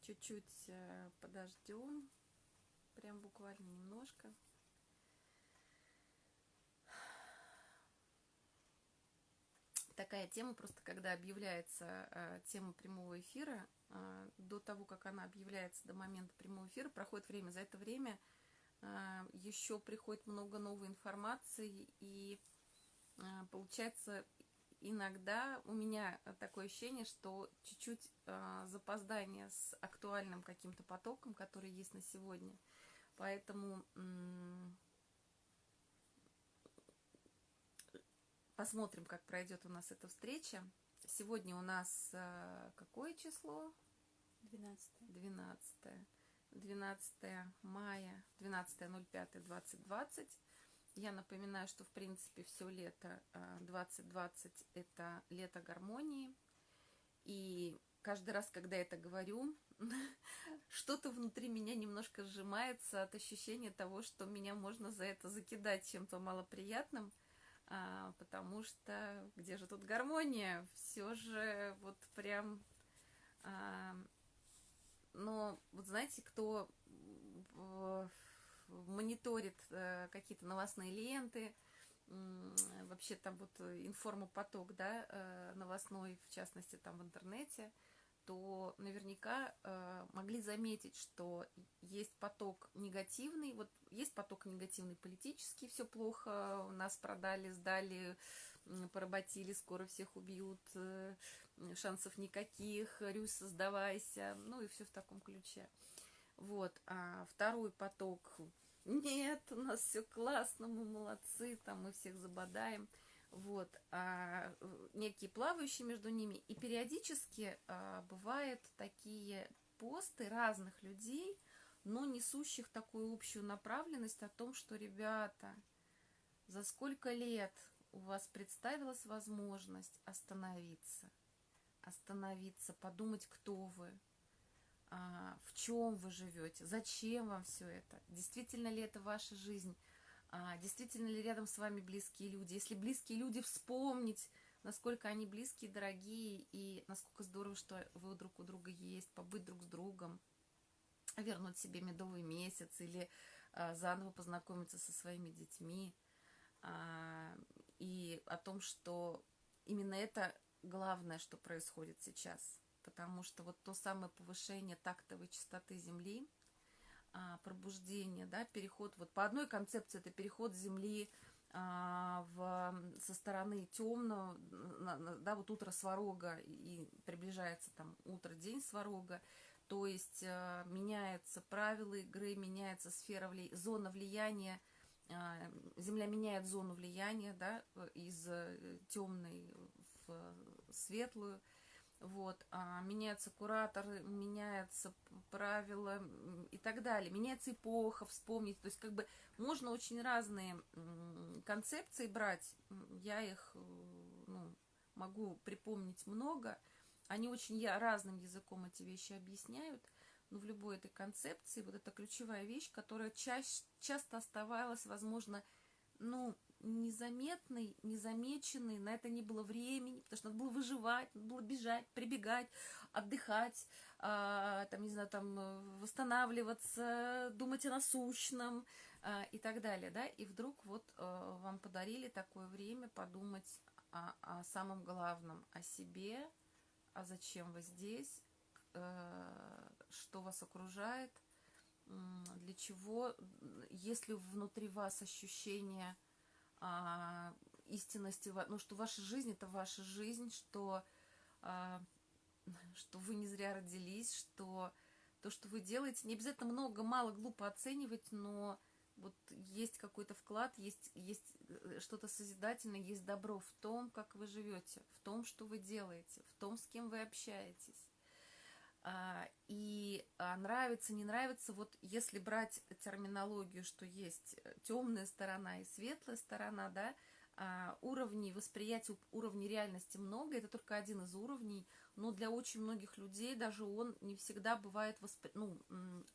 чуть-чуть э, подождем, прям буквально немножко. Такая тема, просто когда объявляется э, тема прямого эфира, э, до того, как она объявляется, до момента прямого эфира, проходит время. За это время э, еще приходит много новой информации, и э, получается иногда у меня такое ощущение, что чуть-чуть э, запоздание с актуальным каким-то потоком, который есть на сегодня. Поэтому посмотрим, как пройдет у нас эта встреча. Сегодня у нас э, какое число? 12. 12. 12 мая, 12.05.2020. Я напоминаю, что, в принципе, все лето 2020 – это лето гармонии. И каждый раз, когда я это говорю, что-то внутри меня немножко сжимается от ощущения того, что меня можно за это закидать чем-то малоприятным, а, потому что где же тут гармония? Все же вот прям... А, но вот знаете, кто мониторит э, какие-то новостные ленты, вообще там вот информопоток, да, э, новостной, в частности, там в интернете, то наверняка э, могли заметить, что есть поток негативный, вот есть поток негативный политический, все плохо, нас продали, сдали, поработили, скоро всех убьют, шансов никаких, Рюс, сдавайся, ну и все в таком ключе. Вот, а второй поток нет, у нас все классно, мы молодцы, там мы всех забодаем, вот, а, некие плавающие между ними, и периодически а, бывают такие посты разных людей, но несущих такую общую направленность о том, что, ребята, за сколько лет у вас представилась возможность остановиться, остановиться, подумать, кто вы, в чем вы живете, зачем вам все это, действительно ли это ваша жизнь, а, действительно ли рядом с вами близкие люди. Если близкие люди, вспомнить, насколько они близкие, дорогие, и насколько здорово, что вы друг у друга есть, побыть друг с другом, вернуть себе медовый месяц или а, заново познакомиться со своими детьми. И о том, что именно это главное, что происходит сейчас – потому что вот то самое повышение тактовой частоты Земли, а, пробуждение, да, переход, вот по одной концепции это переход Земли а, в, со стороны темного, да, вот утро сварога, и приближается там утро, день сварога, то есть а, меняются правила игры, меняется сфера, вли... зона влияния, Земля меняет зону влияния, да, из э, темной в светлую, вот, а меняются кураторы, меняются правила и так далее, меняется эпоха, вспомнить, то есть как бы можно очень разные концепции брать, я их ну, могу припомнить много, они очень разным языком эти вещи объясняют, но в любой этой концепции вот эта ключевая вещь, которая чаще, часто оставалась, возможно, ну, незаметный, незамеченный, на это не было времени, потому что надо было выживать, надо было бежать, прибегать, отдыхать, а, там, не знаю, там, восстанавливаться, думать о насущном а, и так далее, да, и вдруг вот а, вам подарили такое время подумать о, о самом главном, о себе, а зачем вы здесь, а, что вас окружает, для чего, если внутри вас ощущение а, истинности, ну, что ваша жизнь – это ваша жизнь, что, а, что вы не зря родились, что то, что вы делаете, не обязательно много, мало, глупо оценивать, но вот есть какой-то вклад, есть, есть э, что-то созидательное, есть добро в том, как вы живете, в том, что вы делаете, в том, с кем вы общаетесь. А, и а, нравится, не нравится, вот если брать терминологию, что есть э, темная сторона и светлая сторона, да, а, уровней восприятия, уровней реальности много, это только один из уровней, но для очень многих людей даже он не всегда бывает, воспри... ну,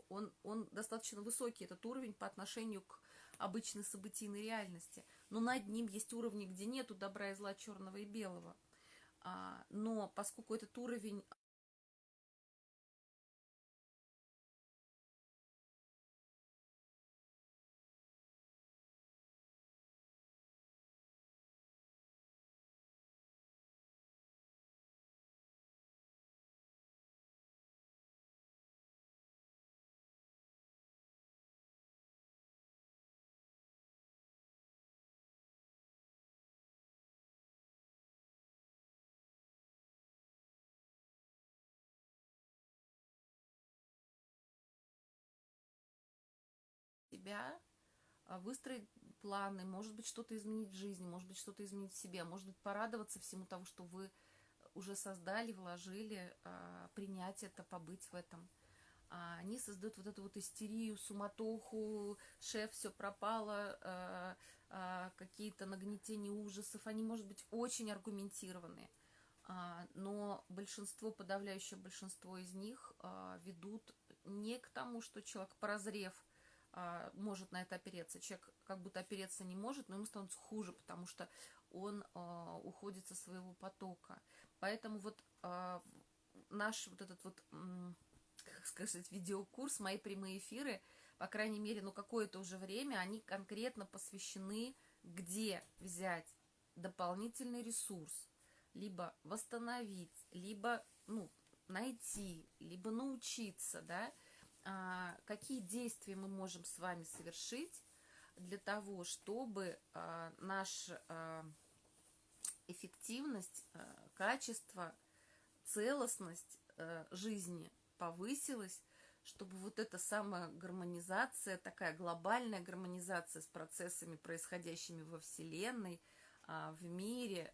он, он достаточно высокий, этот уровень по отношению к обычной событийной реальности, но над ним есть уровни, где нету добра и зла, черного и белого, но поскольку этот уровень себя, а, выстроить планы, может быть, что-то изменить в жизни, может быть, что-то изменить в себе, может быть, порадоваться всему того, что вы уже создали, вложили, а, принять это, побыть в этом. А они создают вот эту вот истерию, суматоху, шеф, все пропало, какие-то нагнетения ужасов. Они, может быть, очень аргументированные, но большинство, подавляющее большинство из них ведут не к тому, что человек, прозрев, а, может на это опереться. Человек как будто опереться не может, но ему становится хуже, потому что он а, уходит со своего потока. Поэтому вот а, наш вот этот вот, как сказать, видеокурс, мои прямые эфиры, по крайней мере, ну какое-то уже время, они конкретно посвящены, где взять дополнительный ресурс, либо восстановить, либо, ну, найти, либо научиться, да, какие действия мы можем с вами совершить для того, чтобы а, наша а, эффективность, качество, целостность жизни повысилась, чтобы вот эта самая гармонизация, такая глобальная гармонизация с процессами, происходящими во Вселенной, в мире,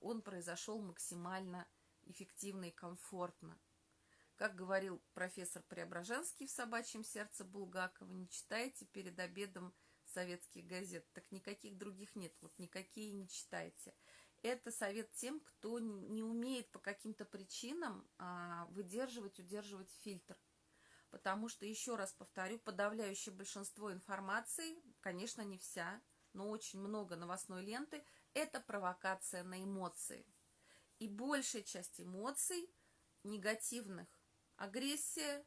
он произошел максимально эффективно и комфортно. Как говорил профессор Преображенский в «Собачьем сердце» Булгакова, не читайте перед обедом советских газет. Так никаких других нет, вот никакие не читайте. Это совет тем, кто не умеет по каким-то причинам а, выдерживать, удерживать фильтр. Потому что, еще раз повторю, подавляющее большинство информации, конечно, не вся, но очень много новостной ленты, это провокация на эмоции. И большая часть эмоций негативных агрессия,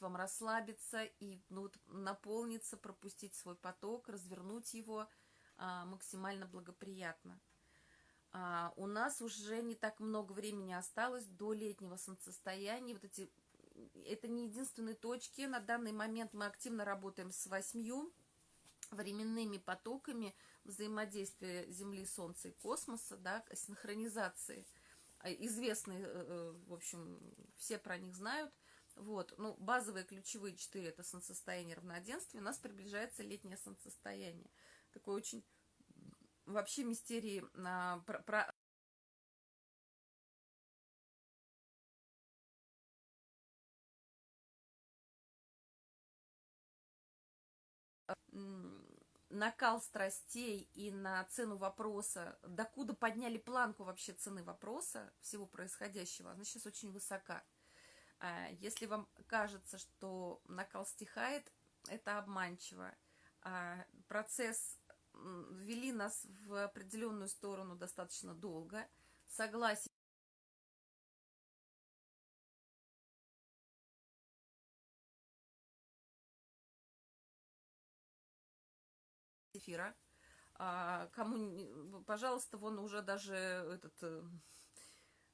вам расслабиться и ну, вот, наполниться, пропустить свой поток, развернуть его а, максимально благоприятно. А, у нас уже не так много времени осталось до летнего солнцестояния. Вот эти, это не единственные точки. На данный момент мы активно работаем с восьмью временными потоками взаимодействия Земли, Солнца и космоса, да, синхронизации. А, известные, э, э, в общем, все про них знают. Вот, ну, базовые ключевые четыре – это солнцестояние равноденствия. У нас приближается летнее солнцестояние. Такое очень вообще мистерии а, про, про накал страстей и на цену вопроса, докуда подняли планку вообще цены вопроса, всего происходящего, она сейчас очень высока. А, если вам кажется, что накал стихает, это обманчиво. А, процесс вели нас в определенную сторону достаточно долго. Согласие эфира. А, кому, пожалуйста, вон уже даже этот э,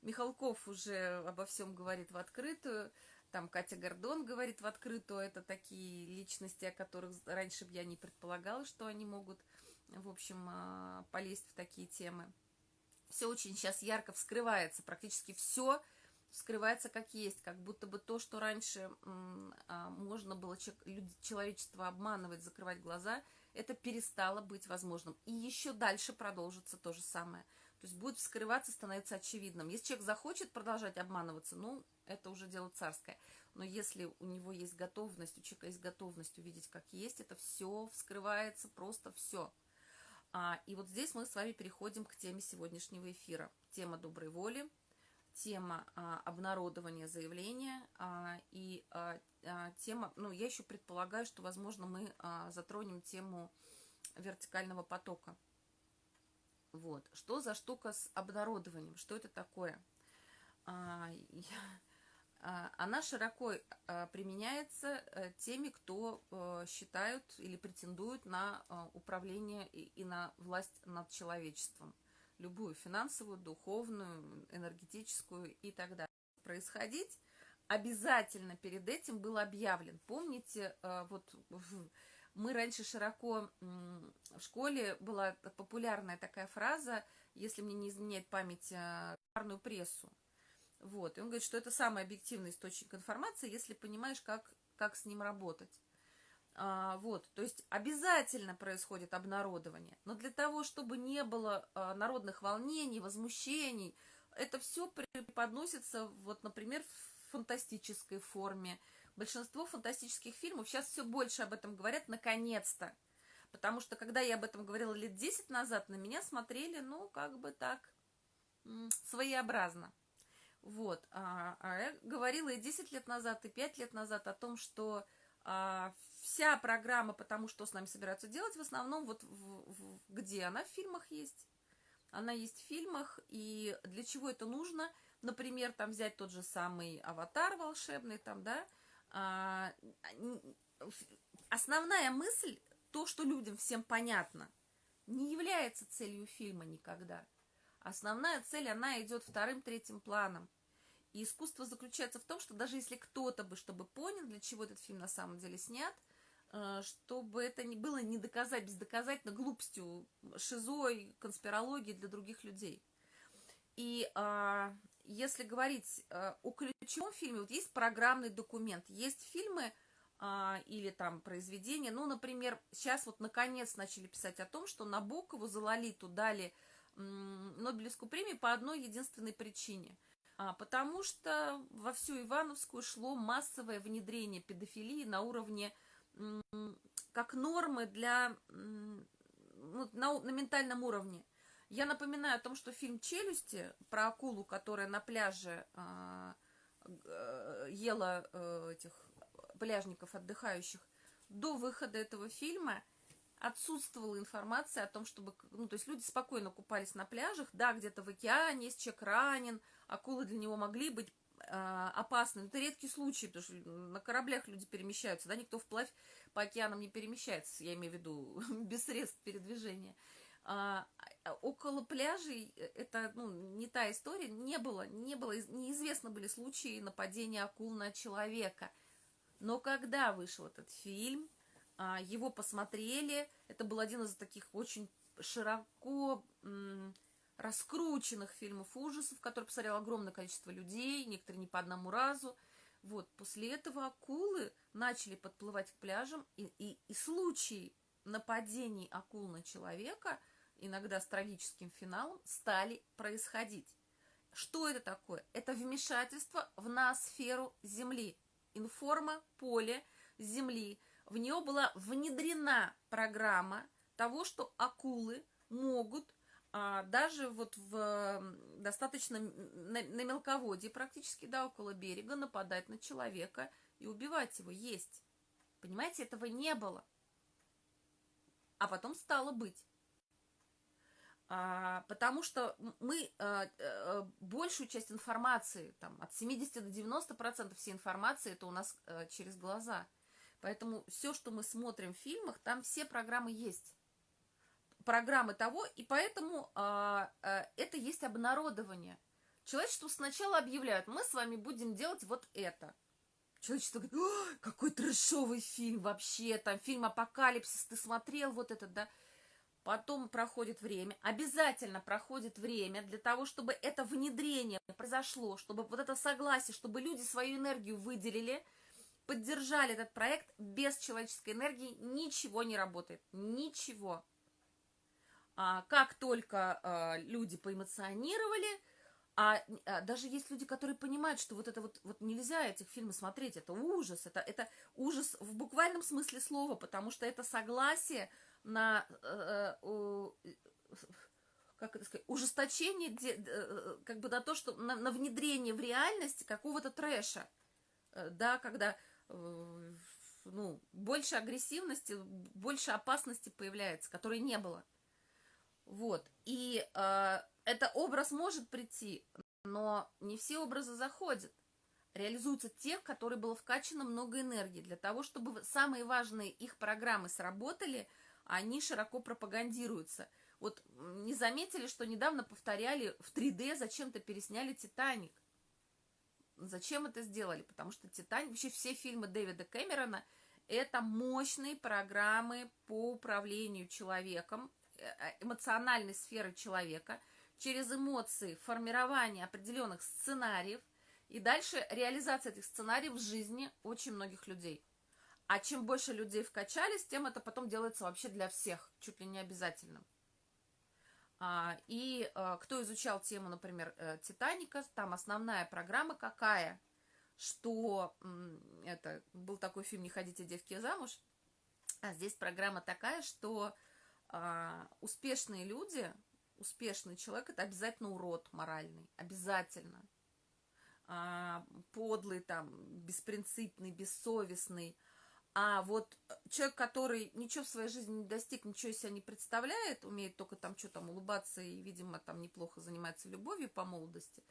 Михалков уже обо всем говорит в открытую. Там Катя Гордон говорит в открытую. Это такие личности, о которых раньше бы я не предполагала, что они могут в общем, а, полезть в такие темы. Все очень сейчас ярко вскрывается, практически все вскрывается как есть, как будто бы то, что раньше а, можно было человечество обманывать, закрывать глаза, это перестало быть возможным. И еще дальше продолжится то же самое. То есть будет вскрываться, становится очевидным. Если человек захочет продолжать обманываться, ну, это уже дело царское. Но если у него есть готовность, у человека есть готовность увидеть, как есть, это все вскрывается, просто все. А, и вот здесь мы с вами переходим к теме сегодняшнего эфира. Тема доброй воли, тема а, обнародования заявления а, и а, а, тема, ну, я еще предполагаю, что, возможно, мы а, затронем тему вертикального потока. Вот. Что за штука с обнародованием? Что это такое? А, я она широко а, применяется э, теми, кто э, считают или претендуют на а, управление и на власть над человечеством. Любую финансовую, духовную, энергетическую и так далее. Происходить, обязательно перед этим был объявлен. Помните, э, вот мы раньше широко в школе была популярная такая фраза, если мне не изменяет память, парную прессу. Вот. И он говорит, что это самый объективный источник информации, если понимаешь, как, как с ним работать. А, вот, то есть обязательно происходит обнародование, но для того, чтобы не было а, народных волнений, возмущений, это все преподносится, вот, например, в фантастической форме. Большинство фантастических фильмов сейчас все больше об этом говорят, наконец-то. Потому что, когда я об этом говорила лет 10 назад, на меня смотрели, ну, как бы так, своеобразно. Вот. А, а я говорила и 10 лет назад, и 5 лет назад о том, что а, вся программа, потому что с нами собираются делать, в основном вот в, в, где она в фильмах есть. Она есть в фильмах, и для чего это нужно? Например, там взять тот же самый аватар волшебный, там, да, а, основная мысль, то, что людям всем понятно, не является целью фильма никогда. Основная цель, она идет вторым-третьим планом. И искусство заключается в том, что даже если кто-то бы, чтобы понял, для чего этот фильм на самом деле снят, э, чтобы это не было не доказать, бездоказательно глупостью, шизой, конспирологией для других людей. И а, если говорить а, о ключевом фильме, вот есть программный документ, есть фильмы а, или там произведения, ну, например, сейчас вот наконец начали писать о том, что Набокову за Лолиту дали Нобелевскую премию по одной единственной причине. А, потому что во всю Ивановскую шло массовое внедрение педофилии на уровне как нормы для на, на ментальном уровне. Я напоминаю о том, что фильм «Челюсти» про акулу, которая на пляже а, э, ела э, этих пляжников отдыхающих, до выхода этого фильма отсутствовала информация о том, чтобы, ну, то есть люди спокойно купались на пляжах, да, где-то в океане, есть человек ранен, акулы для него могли быть э, опасны, но это редкий случай, потому что на кораблях люди перемещаются, да, никто вплавь по океанам не перемещается, я имею в виду без средств передвижения. А, около пляжей э, это ну, не та история, не было, не было, неизвестно были случаи нападения акул на человека. Но когда вышел этот фильм, его посмотрели. Это был один из таких очень широко раскрученных фильмов ужасов, который посмотрел огромное количество людей, некоторые не по одному разу. Вот, после этого акулы начали подплывать к пляжам, и, и, и случаи нападений акул на человека, иногда с трагическим финалом, стали происходить. Что это такое? Это вмешательство в ноосферу Земли, информа поле Земли, в нее была внедрена программа того, что акулы могут а, даже вот в достаточно на, на мелководье практически, да, около берега нападать на человека и убивать его, есть. Понимаете, этого не было. А потом стало быть. А, потому что мы а, а, большую часть информации, там, от 70 до 90 процентов всей информации, это у нас а, через глаза – Поэтому все, что мы смотрим в фильмах, там все программы есть. Программы того, и поэтому а, а, это есть обнародование. Человечеству сначала объявляют, мы с вами будем делать вот это. Человечество говорит, какой трешовый фильм вообще, там фильм «Апокалипсис», ты смотрел вот этот, да? Потом проходит время, обязательно проходит время для того, чтобы это внедрение произошло, чтобы вот это согласие, чтобы люди свою энергию выделили – поддержали этот проект, без человеческой энергии ничего не работает. Ничего. А, как только а, люди поэмоционировали, а, а даже есть люди, которые понимают, что вот это вот, вот нельзя этих фильмов смотреть, это ужас, это, это ужас в буквальном смысле слова, потому что это согласие на, э, э, как это сказать, ужесточение, де, э, как бы на то, что на, на внедрение в реальность какого-то трэша, э, да, когда Э, ну, больше агрессивности, больше опасности появляется, которой не было. Вот. И э, это образ может прийти, но не все образы заходят. Реализуются те, в которые было вкачано много энергии. Для того, чтобы самые важные их программы сработали, они широко пропагандируются. Вот не заметили, что недавно повторяли в 3D, зачем-то пересняли «Титаник». Зачем это сделали? Потому что «Титаник», вообще все фильмы Дэвида Кэмерона – это мощные программы по управлению человеком, э, э, эмоциональной сферы человека, через эмоции, формирование определенных сценариев, и дальше реализация этих сценариев в жизни очень многих людей. А чем больше людей вкачались, тем это потом делается вообще для всех, чуть ли не обязательным. А, и а, кто изучал тему, например, э, Титаника, там основная программа какая, что это был такой фильм «Не ходите, девки, замуж», а здесь программа такая, что а, успешные люди, успешный человек – это обязательно урод моральный, обязательно. Подлый, там, беспринципный, бессовестный – а вот э, человек, который ничего в своей жизни не достиг, ничего из себя не представляет, умеет только там что там улыбаться и, видимо, там неплохо занимается любовью по молодости.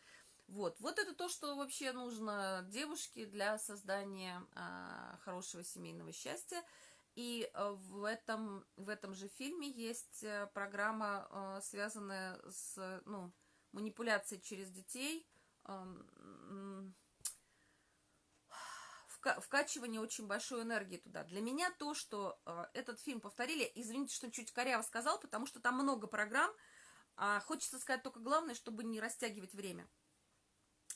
Вот, вот это то, что вообще нужно девушке для создания а, хорошего семейного счастья. И а, в этом, в этом же фильме есть э, программа, связанная с ну, манипуляцией через детей. А, вкачивание очень большой энергии туда. Для меня то, что э, этот фильм повторили, извините, что чуть коряво сказал, потому что там много программ, а хочется сказать только главное, чтобы не растягивать время.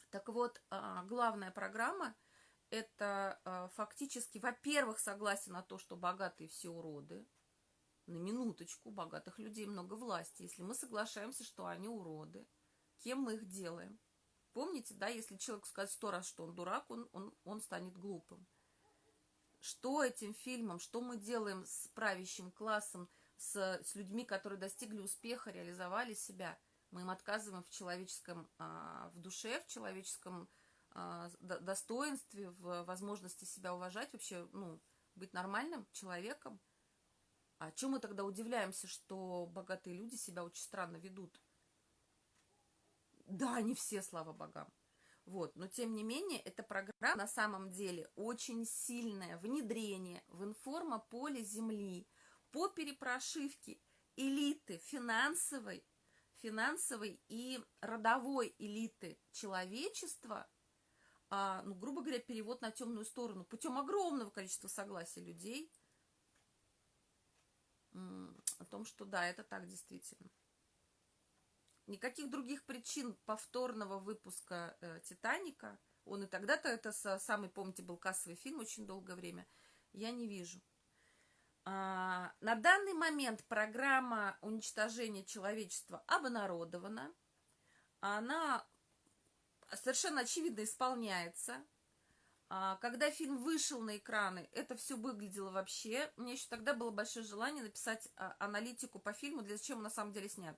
Так вот, э, главная программа – это э, фактически, во-первых, согласие на то, что богатые все уроды, на минуточку, богатых людей много власти. Если мы соглашаемся, что они уроды, кем мы их делаем? Помните, да, если человек скажет сто раз, что он дурак, он, он, он станет глупым. Что этим фильмом, что мы делаем с правящим классом, с, с людьми, которые достигли успеха, реализовали себя? Мы им отказываем в человеческом, а, в душе, в человеческом а, достоинстве, в возможности себя уважать, вообще, ну, быть нормальным человеком. А чем мы тогда удивляемся, что богатые люди себя очень странно ведут? Да, не все, слава богам. Вот, но тем не менее, эта программа на самом деле очень сильное внедрение в информополе Земли по перепрошивке элиты финансовой, финансовой и родовой элиты человечества, а, ну, грубо говоря, перевод на темную сторону путем огромного количества согласия людей о том, что да, это так действительно. Никаких других причин повторного выпуска э, «Титаника», он и тогда-то, это самый, помните, был кассовый фильм очень долгое время, я не вижу. А, на данный момент программа уничтожения человечества обнародована. Она совершенно очевидно исполняется. А, когда фильм вышел на экраны, это все выглядело вообще. Меня еще тогда было большое желание написать а, аналитику по фильму, для чего он на самом деле снят.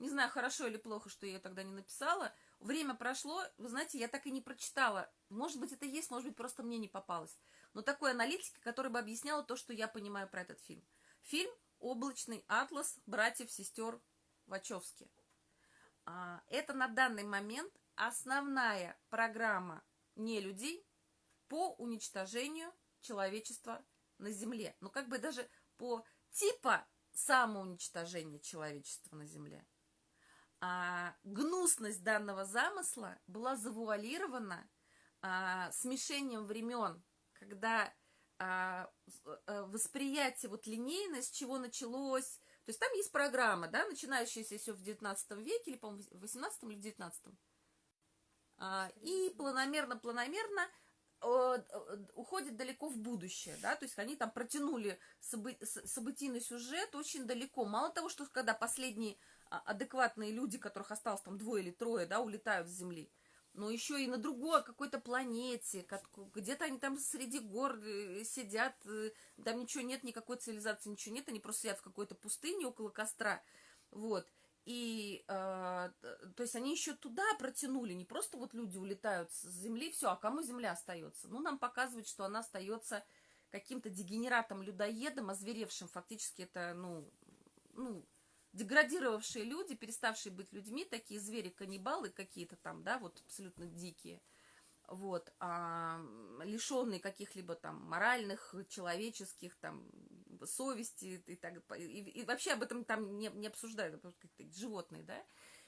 Не знаю, хорошо или плохо, что я ее тогда не написала. Время прошло, вы знаете, я так и не прочитала. Может быть, это есть, может быть, просто мне не попалось. Но такой аналитики, которая бы объясняла то, что я понимаю про этот фильм. Фильм «Облачный атлас братьев-сестер Вачовски». А, это на данный момент основная программа не людей по уничтожению человечества на Земле. Ну, как бы даже по типа самоуничтожения человечества на Земле а, гнусность данного замысла была завуалирована а, смешением времен, когда а, а, восприятие, вот линейность, чего началось, то есть там есть программа, да, начинающаяся еще в 19 веке, или, по-моему, в 18 или в 19 а, и планомерно-планомерно уходит далеко в будущее, да, то есть они там протянули собы событийный сюжет очень далеко. Мало того, что когда последние а, адекватные люди, которых осталось там двое или трое, да, улетают с Земли, но еще и на другой какой-то планете, где-то они там среди гор э, сидят, э, там ничего нет, никакой цивилизации, ничего нет, они просто сидят в какой-то пустыне около костра, вот, и, э, то есть они еще туда протянули, не просто вот люди улетают с Земли, все, а кому Земля остается? Ну, нам показывают, что она остается каким-то дегенератом-людоедом, озверевшим, фактически это, ну, ну, деградировавшие люди, переставшие быть людьми, такие звери-каннибалы какие-то там, да, вот абсолютно дикие, вот, а, лишенные каких-либо там моральных, человеческих, там, совести и так, и, и вообще об этом там не, не обсуждают, потому что животные, да,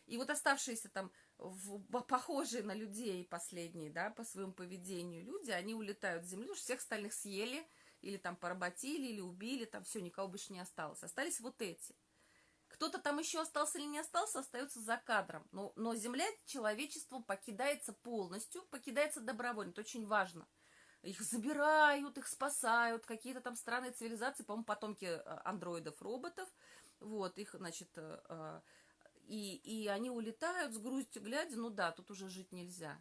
И вот оставшиеся там в, похожие на людей последние, да, по своему поведению люди, они улетают с земли, уж всех остальных съели, или там поработили, или убили, там все, никого больше не осталось. Остались вот эти. Кто-то там еще остался или не остался, остается за кадром. Но, но земля человечеством покидается полностью, покидается добровольно. Это очень важно. Их забирают, их спасают, какие-то там странные цивилизации, по-моему, потомки э, андроидов, роботов. Вот, их, значит, э, э, и, и они улетают с грустью, глядя, ну да, тут уже жить нельзя.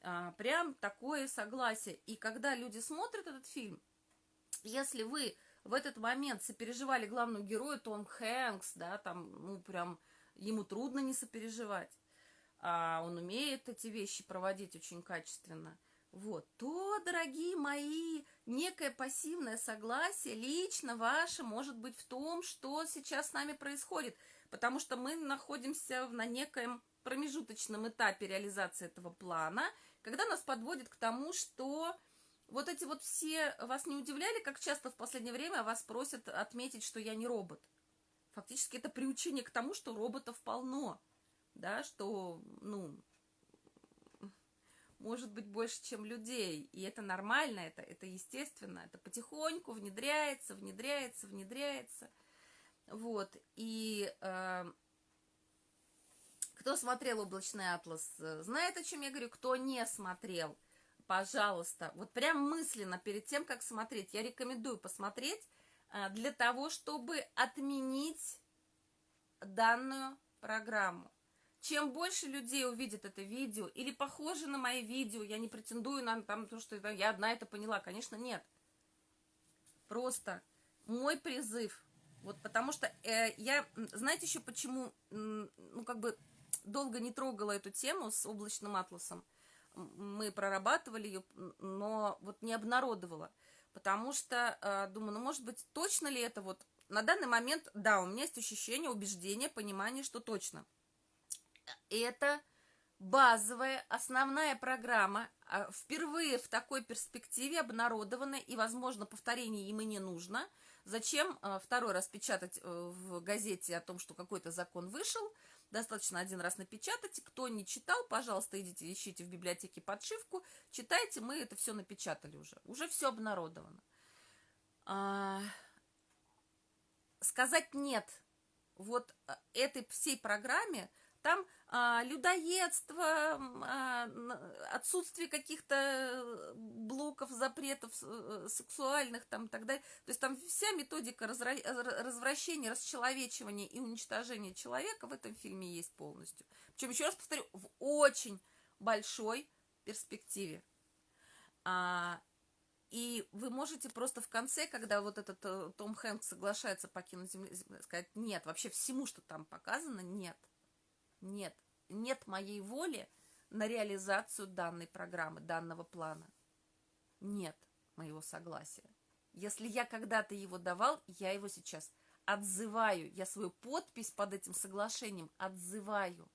А, прям такое согласие. И когда люди смотрят этот фильм, если вы в этот момент сопереживали главному герою Том Хэнкс, да, там, ну, прям ему трудно не сопереживать, а он умеет эти вещи проводить очень качественно, вот, то, дорогие мои, некое пассивное согласие лично ваше может быть в том, что сейчас с нами происходит, потому что мы находимся на некоем промежуточном этапе реализации этого плана, когда нас подводит к тому, что вот эти вот все вас не удивляли, как часто в последнее время вас просят отметить, что я не робот? Фактически это приучение к тому, что роботов полно, да, что, ну, может быть больше, чем людей, и это нормально, это, это естественно, это потихоньку внедряется, внедряется, внедряется, вот, и э, кто смотрел «Облачный атлас», знает, о чем я говорю, кто не смотрел – пожалуйста, вот прям мысленно перед тем, как смотреть, я рекомендую посмотреть а, для того, чтобы отменить данную программу. Чем больше людей увидит это видео или похоже на мои видео, я не претендую на там, то, что я одна это поняла, конечно, нет. Просто мой призыв, вот потому что э, я, знаете еще почему, ну как бы долго не трогала эту тему с облачным атласом, мы прорабатывали ее, но вот не обнародовала. Потому что э, думаю, ну, может быть, точно ли это вот... На данный момент, да, у меня есть ощущение, убеждение, понимание, что точно. Это базовая, основная программа, а, впервые в такой перспективе обнародована, и, возможно, повторение им и не нужно. Зачем э, второй раз печатать э, в газете о том, что какой-то закон вышел, Достаточно один раз напечатать. Кто не читал, пожалуйста, идите, ищите в библиотеке подшивку, читайте, мы это все напечатали уже. Уже все обнародовано. А, сказать нет вот э, этой всей программе там а, людоедство, а, отсутствие каких-то э, блоков, запретов э, сексуальных там и так далее. То есть там вся методика развращения, расчеловечивания и уничтожения человека в этом фильме есть полностью. Причем, еще раз повторю, в очень большой перспективе. А, и вы можете просто в конце, когда вот этот э, Том Хэнкс соглашается покинуть Землю, сказать, нет, вообще всему, что там показано, нет. Нет, нет моей воли на реализацию данной программы, данного плана. Нет моего согласия. Если я когда-то его давал, я его сейчас отзываю. Я свою подпись под этим соглашением отзываю.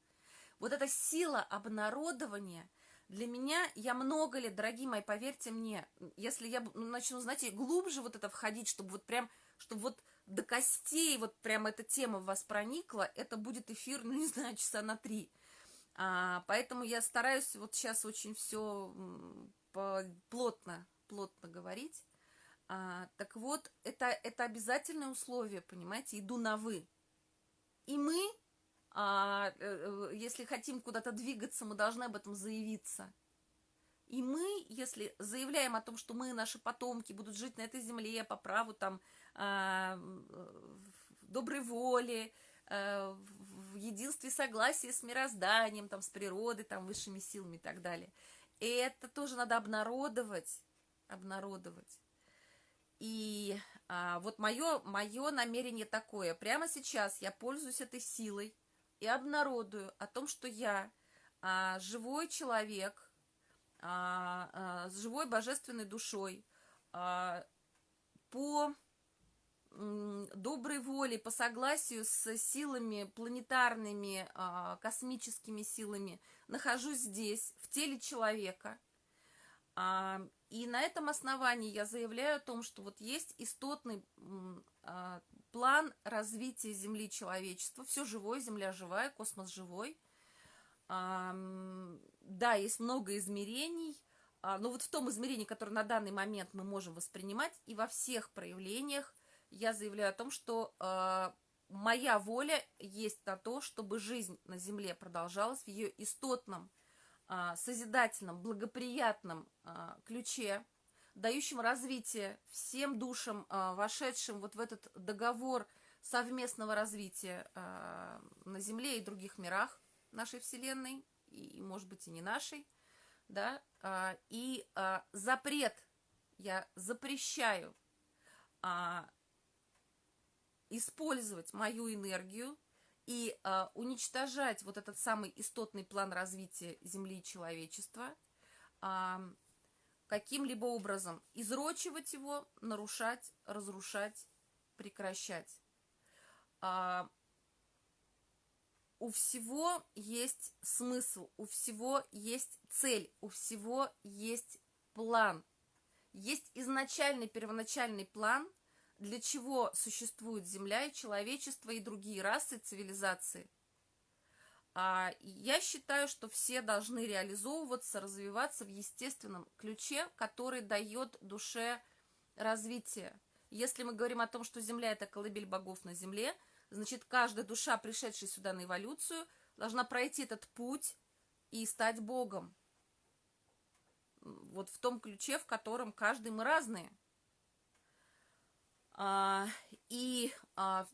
Вот эта сила обнародования для меня, я много лет, дорогие мои, поверьте мне, если я начну, знаете, глубже вот это входить, чтобы вот прям, чтобы вот до костей вот прям эта тема в вас проникла, это будет эфир, ну, не знаю, часа на три. А, поэтому я стараюсь вот сейчас очень все плотно, плотно говорить. А, так вот, это, это обязательное условие, понимаете, иду на «вы». И мы, а, э, э, если хотим куда-то двигаться, мы должны об этом заявиться. И мы, если заявляем о том, что мы, наши потомки, будут жить на этой земле по праву там доброй воли, а, в единстве согласии с мирозданием, там, с природой, там, высшими силами и так далее. И это тоже надо обнародовать, обнародовать. И а, вот мое, мое намерение такое. Прямо сейчас я пользуюсь этой силой и обнародую о том, что я а, живой человек а, а, с живой божественной душой а, по доброй воли, по согласию с силами планетарными, а, космическими силами, нахожусь здесь, в теле человека. А, и на этом основании я заявляю о том, что вот есть истотный а, план развития Земли человечества. Все живое, Земля живая, космос живой. да, есть много измерений, но вот в том измерении, которое на данный момент мы можем воспринимать, и во всех проявлениях я заявляю о том, что а, моя воля есть на то, чтобы жизнь на Земле продолжалась в ее истотном, а, созидательном, благоприятном ключе, дающем развитие всем душам, вошедшим вот в этот договор совместного развития на Земле и других мирах нашей Вселенной, и, может быть, и не нашей, да, а, и а, запрет, я запрещаю использовать мою энергию и а, уничтожать вот этот самый истотный план развития Земли и человечества, а, каким-либо образом изрочивать его, нарушать, разрушать, прекращать. А, у всего есть смысл, у всего есть цель, у всего есть план. Есть изначальный первоначальный план, для чего существует Земля и человечество и другие расы, цивилизации. А я считаю, что все должны реализовываться, развиваться в естественном ключе, который дает душе развитие. Если мы говорим о том, что Земля – это колыбель богов на Земле – Значит, каждая душа, пришедшая сюда на эволюцию, должна пройти этот путь и стать Богом. Вот в том ключе, в котором каждый мы разные. А, и а,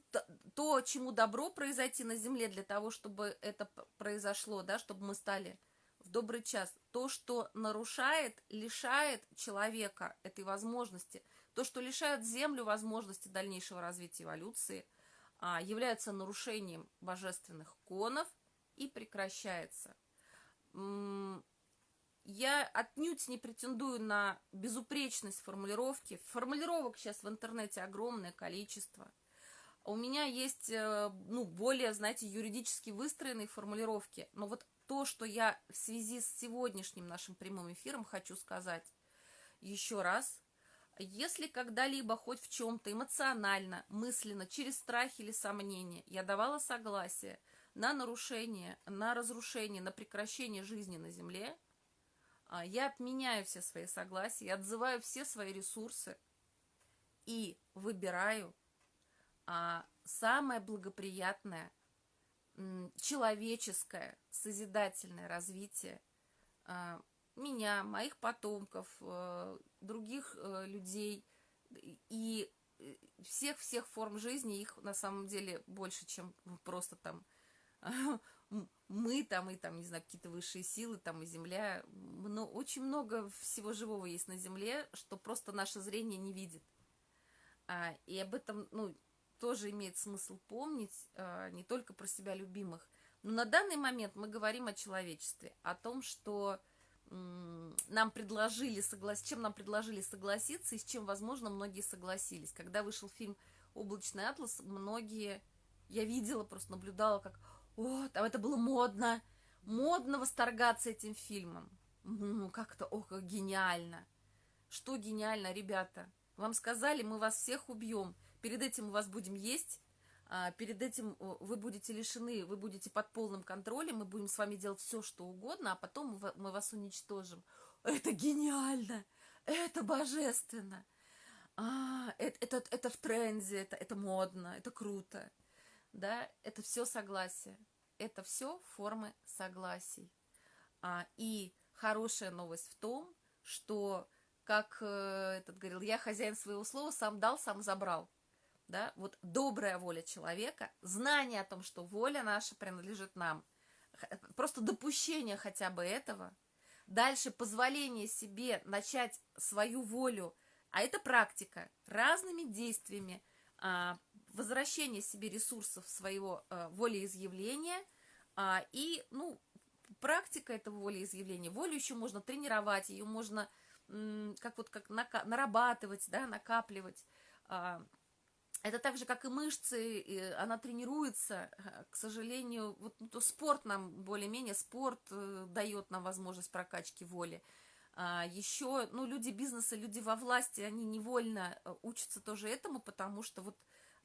то, чему добро произойти на земле для того, чтобы это произошло, да, чтобы мы стали в добрый час, то, что нарушает, лишает человека этой возможности, то, что лишает землю возможности дальнейшего развития эволюции – а, является нарушением божественных конов и прекращается. Я отнюдь не претендую на безупречность формулировки. Формулировок сейчас в интернете огромное количество. У меня есть, э, ну, более, знаете, юридически выстроенные формулировки. Но вот то, что я в связи с сегодняшним нашим прямым эфиром хочу сказать еще раз, если когда-либо хоть в чем-то эмоционально, мысленно, через страх или сомнение я давала согласие на нарушение, на разрушение, на прекращение жизни на Земле, я отменяю все свои согласия, я отзываю все свои ресурсы и выбираю а, самое благоприятное, человеческое, созидательное развитие а, меня, моих потомков, э, других э, людей и всех-всех форм жизни, их на самом деле больше, чем просто там мы там и там, не знаю, какие-то высшие силы, там и Земля. Но очень много всего живого есть на Земле, что просто наше зрение не видит. А, и об этом, ну, тоже имеет смысл помнить, а, не только про себя любимых. Но на данный момент мы говорим о человечестве, о том, что нам предложили согласиться, чем нам предложили согласиться и с чем, возможно, многие согласились. Когда вышел фильм «Облачный атлас», многие, я видела, просто наблюдала, как, о, там это было модно, модно восторгаться этим фильмом. Ну, как-то, ох, как гениально. Что гениально, ребята? Вам сказали, мы вас всех убьем. Перед этим мы вас будем есть, а, перед этим вы будете лишены, вы будете под полным контролем, мы будем с вами делать все, что угодно, а потом мы вас уничтожим. Это гениально! Это божественно! А, это, это, это в тренде, это, это модно, это круто. Да, это все согласие. Это все формы согласий. А, и хорошая новость в том, что, как э, этот говорил, я хозяин своего слова, сам дал, сам забрал да, вот добрая воля человека, знание о том, что воля наша принадлежит нам, просто допущение хотя бы этого, дальше позволение себе начать свою волю, а это практика, разными действиями, а, возвращение себе ресурсов своего а, волеизъявления а, и, ну, практика этого волеизъявления. Волю еще можно тренировать, ее можно как вот как нарабатывать, да, накапливать. Это так же, как и мышцы, она тренируется, к сожалению, вот ну, спорт нам более-менее, спорт э, дает нам возможность прокачки воли. А еще, ну, люди бизнеса, люди во власти, они невольно э, учатся тоже этому, потому что вот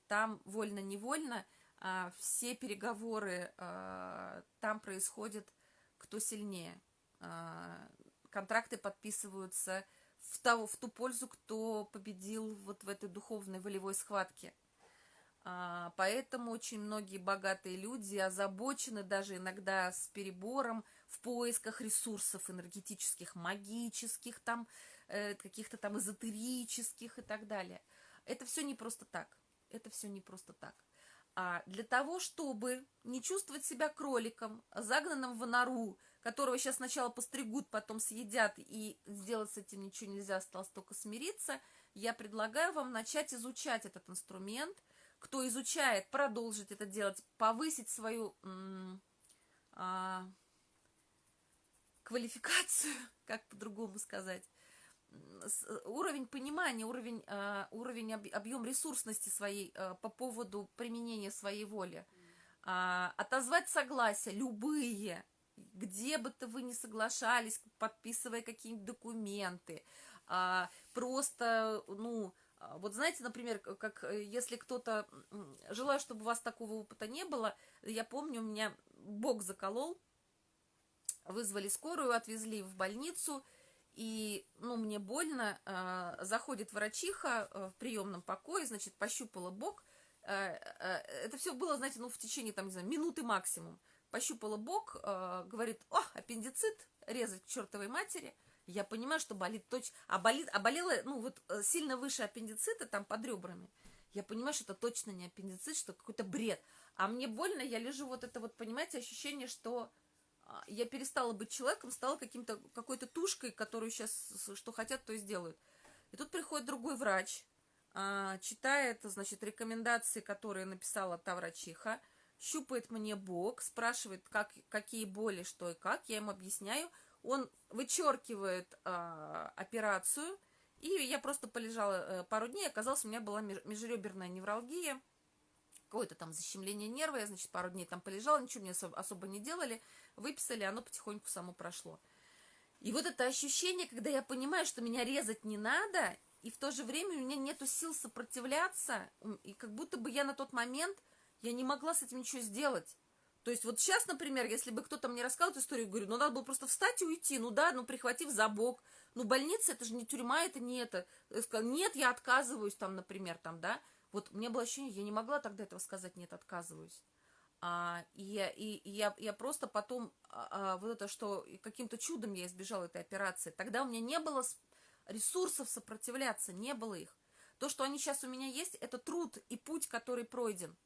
там вольно-невольно а все переговоры а, там происходят кто сильнее. А, контракты подписываются в, того, в ту пользу, кто победил вот в этой духовной волевой схватке. А, поэтому очень многие богатые люди озабочены даже иногда с перебором в поисках ресурсов энергетических, магических, там, э, каких-то там эзотерических и так далее. Это все не просто так. Это все не просто так. А для того, чтобы не чувствовать себя кроликом, загнанным в нору, которого сейчас сначала постригут, потом съедят, и сделать с этим ничего нельзя, осталось только смириться, я предлагаю вам начать изучать этот инструмент. Кто изучает, продолжить это делать, повысить свою а, квалификацию, как по-другому сказать, уровень понимания, уровень, э, уровень объем ресурсности своей э, по поводу применения своей воли. А, отозвать согласия, любые, где бы то вы ни соглашались, подписывая какие-нибудь документы, а, просто, ну, а, вот знаете, например, как э, если кто-то, желаю, чтобы у вас такого опыта не было, я помню, у меня бог заколол, вызвали скорую, отвезли в больницу, и, ну, мне больно, э, заходит врачиха э, в приемном покое, значит, пощупала бок, э, э, это все было, знаете, ну, в течение, там, не знаю, минуты максимум, пощупала бок, э, говорит, о, аппендицит, резать к чертовой матери, я понимаю, что болит точно, а, болит, а болела, ну, вот э, сильно выше аппендицита, там, под ребрами, я понимаю, что это точно не аппендицит, что какой-то бред, а мне больно, я лежу, вот это вот, понимаете, ощущение, что я перестала быть человеком, стала каким-то какой-то тушкой, которую сейчас что хотят, то и сделают. И тут приходит другой врач, а, читает, значит, рекомендации, которые написала та врачиха, щупает мне бок, спрашивает, как, какие боли, что и как, я ему объясняю, он вычеркивает а, операцию, и я просто полежала э, пару дней, оказалось, у меня была межреберная невралгия, какое-то там защемление нерва, я, значит, пару дней там полежала, ничего мне особо не делали, выписали, оно потихоньку само прошло. И вот это ощущение, когда я понимаю, что меня резать не надо, и в то же время у меня нету сил сопротивляться, и как будто бы я на тот момент, я не могла с этим ничего сделать. То есть вот сейчас, например, если бы кто-то мне рассказал эту историю, говорю, ну надо было просто встать и уйти, ну да, ну прихватив за бок, ну больница, это же не тюрьма, это не это. Я сказала, нет, я отказываюсь там, например, там, да. Вот мне было ощущение, я не могла тогда этого сказать, нет, отказываюсь. А, и, я, и, и я, я просто потом, а, а, вот это, что каким-то чудом я избежала этой операции, тогда у меня не было ресурсов сопротивляться, не было их. То, что они сейчас у меня есть, это труд и путь, который пройден.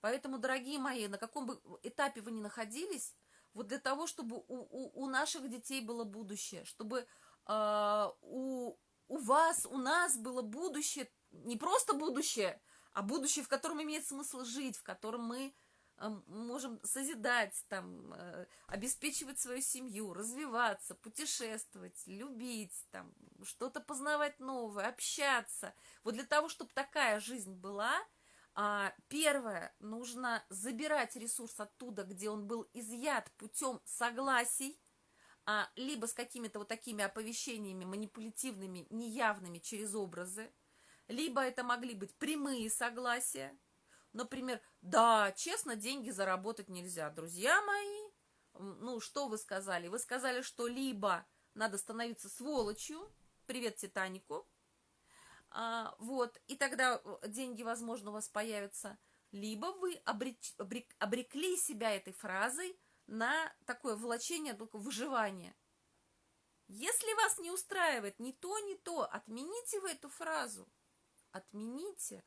Поэтому, дорогие мои, на каком бы этапе вы ни находились, вот для того, чтобы у, у, у наших детей было будущее, чтобы э, у, у вас, у нас было будущее, не просто будущее, а будущее, в котором имеет смысл жить, в котором мы можем созидать, там, э, обеспечивать свою семью, развиваться, путешествовать, любить, там, что-то познавать новое, общаться. Вот для того, чтобы такая жизнь была, а, первое, нужно забирать ресурс оттуда, где он был изъят путем согласий, а, либо с какими-то вот такими оповещениями манипулятивными, неявными через образы, либо это могли быть прямые согласия, Например, да, честно, деньги заработать нельзя. Друзья мои, ну, что вы сказали? Вы сказали, что либо надо становиться сволочью, привет Титанику, а, вот, и тогда э, деньги, возможно, у вас появятся, либо вы обреч, обрек, обрекли себя этой фразой на такое влачение, только выживание. Если вас не устраивает ни то, ни то, отмените вы эту фразу. Отмените.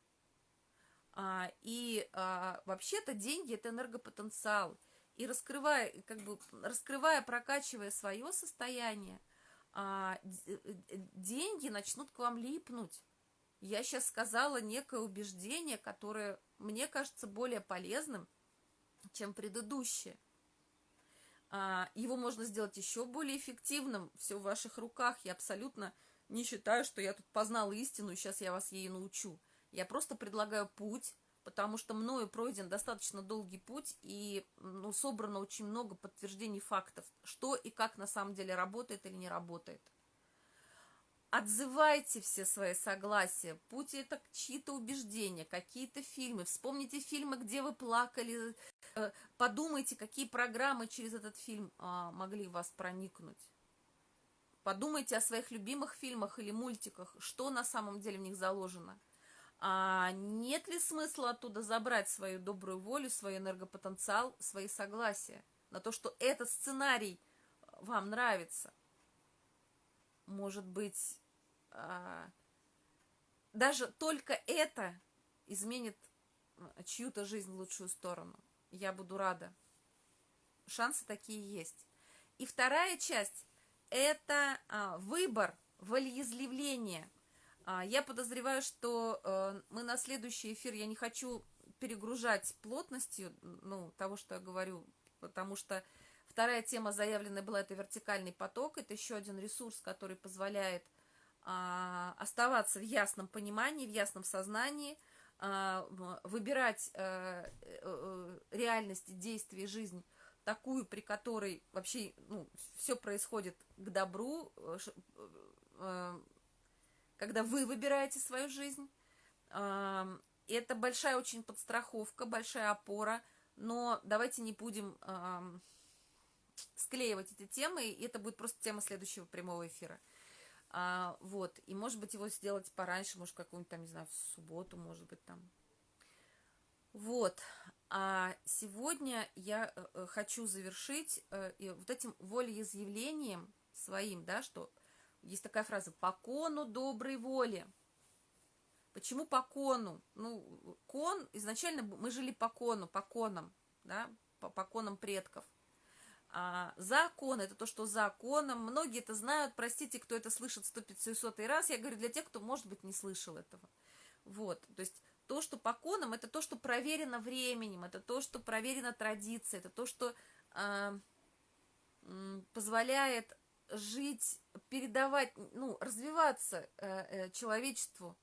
А, и а, вообще-то деньги – это энергопотенциал. И раскрывая, как бы, раскрывая, прокачивая свое состояние, а, э, деньги начнут к вам липнуть. Я сейчас сказала некое убеждение, которое мне кажется более полезным, чем предыдущее. Его можно сделать еще более эффективным, все в ваших руках. Я абсолютно не считаю, что я тут познала истину, и сейчас я вас ей научу. Я просто предлагаю путь, потому что мною пройден достаточно долгий путь и ну, собрано очень много подтверждений фактов, что и как на самом деле работает или не работает. Отзывайте все свои согласия, путь это чьи-то убеждения, какие-то фильмы. Вспомните фильмы, где вы плакали, Э, подумайте, какие программы через этот фильм а, могли вас проникнуть. Подумайте о своих любимых фильмах или мультиках, что на самом деле в них заложено. А нет ли смысла оттуда забрать свою добрую волю, свой энергопотенциал, свои согласия на то, что этот сценарий вам нравится? Может быть, а, даже только это изменит чью-то жизнь в лучшую сторону. Я буду рада. Шансы такие есть. И вторая часть – это а, выбор, волеизъявление. А, я подозреваю, что а, мы на следующий эфир, я не хочу перегружать плотностью ну, того, что я говорю, потому что вторая тема заявленная была – это вертикальный поток. Это еще один ресурс, который позволяет а, оставаться в ясном понимании, в ясном сознании – а, выбирать э, э, реальность, действие, жизнь такую, при которой вообще ну, все происходит к добру, э, когда вы выбираете свою жизнь. Это большая очень подстраховка, большая опора, но давайте не будем склеивать эти темы, и это будет просто тема следующего прямого эфира. А, вот, и может быть его сделать пораньше, может какую-нибудь там, не знаю, в субботу, может быть там. Вот, а сегодня я э, э хочу завершить э, вот этим волеизъявлением своим, да, что есть такая фраза «по кону доброй воли». Почему по кону? Ну, кон, изначально мы жили по кону, по конам, да, по, по конам предков – а, закон – это то, что законом. Многие это знают, простите, кто это слышит 100-500 раз. Я говорю для тех, кто, может быть, не слышал этого. Вот, то есть то, что по конам, это то, что проверено временем, это то, что проверено традицией, это то, что э, позволяет жить, передавать, ну, развиваться э, э, человечеству,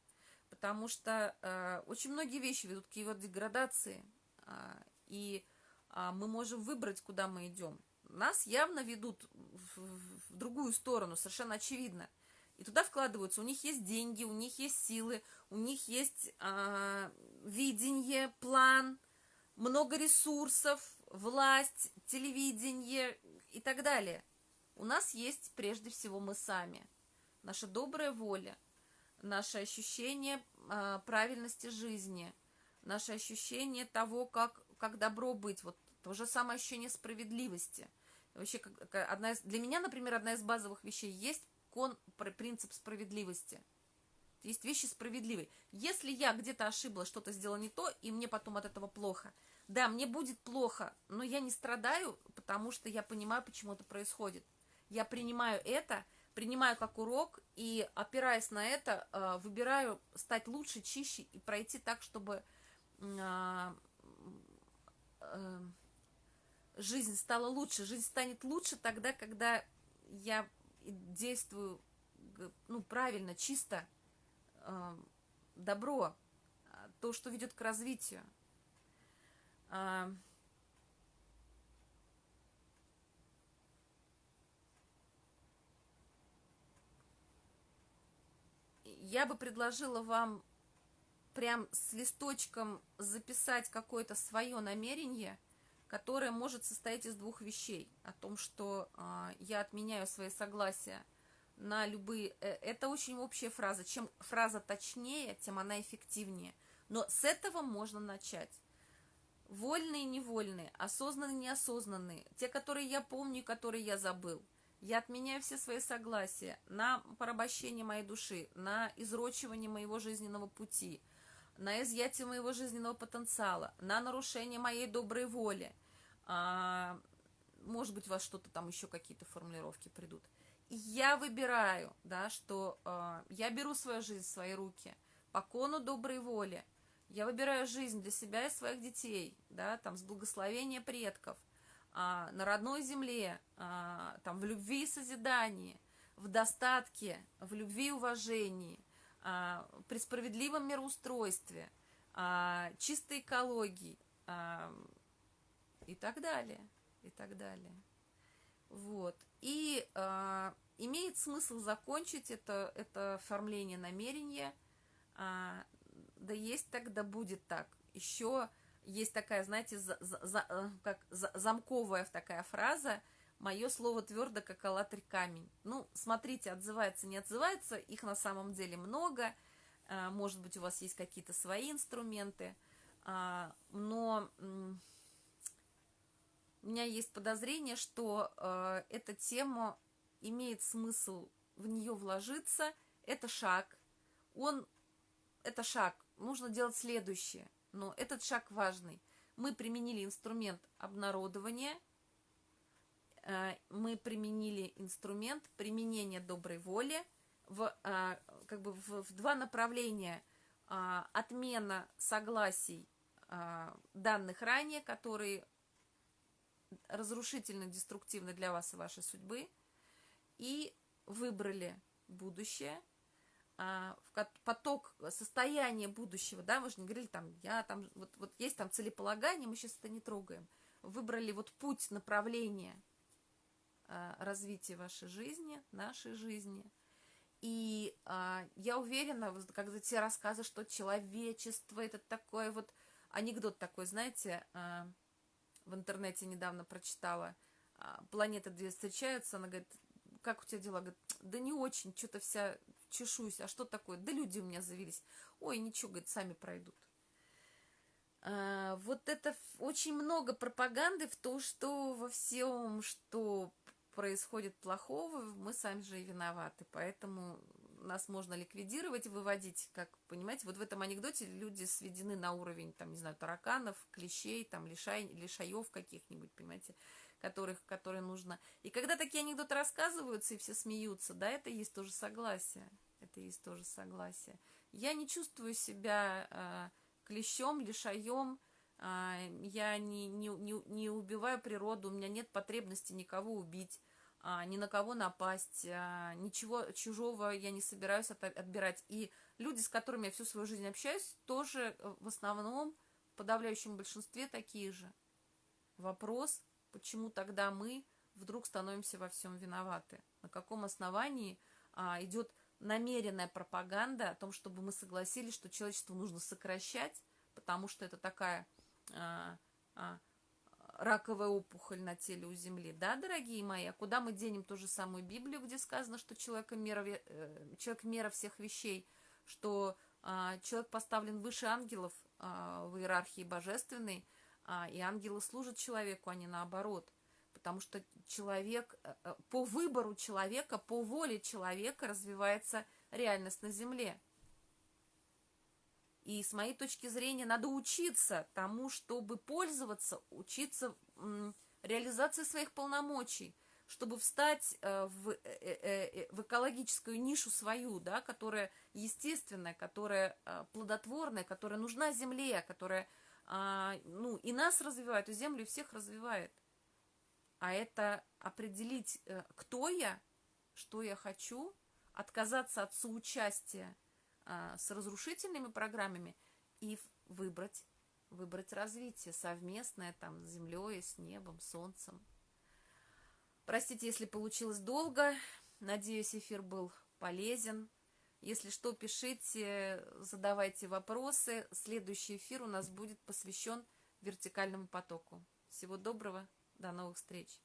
потому что э, очень многие вещи ведут к его деградации, э, и э, мы можем выбрать, куда мы идем нас явно ведут в, в другую сторону, совершенно очевидно. И туда вкладываются, у них есть деньги, у них есть силы, у них есть э, видение, план, много ресурсов, власть, телевидение и так далее. У нас есть прежде всего мы сами, наша добрая воля, наше ощущение э, правильности жизни, наше ощущение того, как, как добро быть, вот то же самое ощущение справедливости. Вообще, как, одна из, для меня, например, одна из базовых вещей есть кон, принцип справедливости. Есть вещи справедливые. Если я где-то ошиблась, что-то сделала не то, и мне потом от этого плохо, да, мне будет плохо, но я не страдаю, потому что я понимаю, почему это происходит. Я принимаю это, принимаю как урок, и, опираясь на это, э, выбираю стать лучше, чище и пройти так, чтобы а, э, жизнь стала лучше. Жизнь станет лучше тогда, когда я действую ну, правильно, чисто, э, добро, а, то, что ведет к развитию. Я бы предложила вам прям с листочком записать какое-то свое намерение – которая может состоять из двух вещей. О том, что э, я отменяю свои согласия на любые... Э, это очень общая фраза. Чем фраза точнее, тем она эффективнее. Но с этого можно начать. Вольные и невольные, осознанные и неосознанные, те, которые я помню и которые я забыл. Я отменяю все свои согласия на порабощение моей души, на изрочивание моего жизненного пути – на изъятие моего жизненного потенциала, на нарушение моей доброй воли. А, может быть, у вас что-то там еще какие-то формулировки придут. Я выбираю, да, что а, я беру свою жизнь в свои руки по кону доброй воли. Я выбираю жизнь для себя и своих детей, да, там, с благословения предков, а, на родной земле, а, там, в любви и созидании, в достатке, в любви и уважении, а, при справедливом мироустройстве, а, чистой экологии а, и так далее, и так далее. Вот. И имеет смысл закончить это, это оформление намерения. Да есть так, да будет так. Еще есть такая, знаете, за, за, э, как за, замковая такая фраза «Мое слово твердо, как аллатырь камень». Ну, смотрите, отзывается, не отзывается, их на самом деле много. А, может быть, у вас есть какие-то свои инструменты. А, но у меня есть подозрение, что э, эта тема имеет смысл в нее вложиться. Это шаг. Он, это шаг. Нужно делать следующее но этот шаг важный. Мы применили инструмент обнародования, э, мы применили инструмент применения доброй воли в, э, как бы в, в два направления. Э, отмена согласий данных ранее, которые разрушительно, деструктивны для вас и вашей судьбы, и выбрали будущее – поток состояния будущего, да, мы же не говорили там, я там, вот, вот есть там целеполагание, мы сейчас это не трогаем. Выбрали вот путь, направление а, развития вашей жизни, нашей жизни. И а, я уверена, когда те рассказы, что человечество, это такое вот, анекдот такой, знаете, а, в интернете недавно прочитала, а, планеты две встречаются, она говорит, как у тебя дела? Говорит, да не очень, что-то вся чешусь, а что такое? Да люди у меня завелись. Ой, ничего, говорит, сами пройдут. А, вот это очень много пропаганды в то, что во всем, что происходит плохого, мы сами же и виноваты. Поэтому нас можно ликвидировать, выводить, как, понимаете, вот в этом анекдоте люди сведены на уровень, там, не знаю, тараканов, клещей, там, лишай, лишаев каких-нибудь, понимаете, которых, которые нужно. И когда такие анекдоты рассказываются, и все смеются, да, это есть тоже согласие. Это есть тоже согласие. Я не чувствую себя э, клещом, лишаем, э, я не, не, не, не убиваю природу, у меня нет потребности никого убить, э, ни на кого напасть, э, ничего чужого я не собираюсь от, отбирать. И люди, с которыми я всю свою жизнь общаюсь, тоже э, в основном, в подавляющем большинстве такие же. Вопрос, почему тогда мы вдруг становимся во всем виноваты? На каком основании а, идет намеренная пропаганда о том, чтобы мы согласились, что человечество нужно сокращать, потому что это такая а, а, раковая опухоль на теле у Земли. Да, дорогие мои, а куда мы денем ту же самую Библию, где сказано, что человек мера, э, человек мера всех вещей, что а, человек поставлен выше ангелов а, в иерархии божественной, и ангелы служат человеку, а не наоборот. Потому что человек, э, э, по выбору человека, по воле человека развивается реальность на Земле. И с моей точки зрения надо учиться тому, чтобы пользоваться, учиться реализации своих полномочий, чтобы встать э, в, в экологическую нишу свою, да, которая естественная, которая плодотворная, которая нужна Земле, которая а, ну, и нас развивает, и Землю, всех развивает. А это определить, э, кто я, что я хочу, отказаться от соучастия а, с разрушительными программами и выбрать, выбрать развитие совместное там с Землей, с небом, Солнцем. Простите, если получилось долго. Надеюсь, эфир был полезен. Если что, пишите, задавайте вопросы. Следующий эфир у нас будет посвящен вертикальному потоку. Всего доброго, до новых встреч!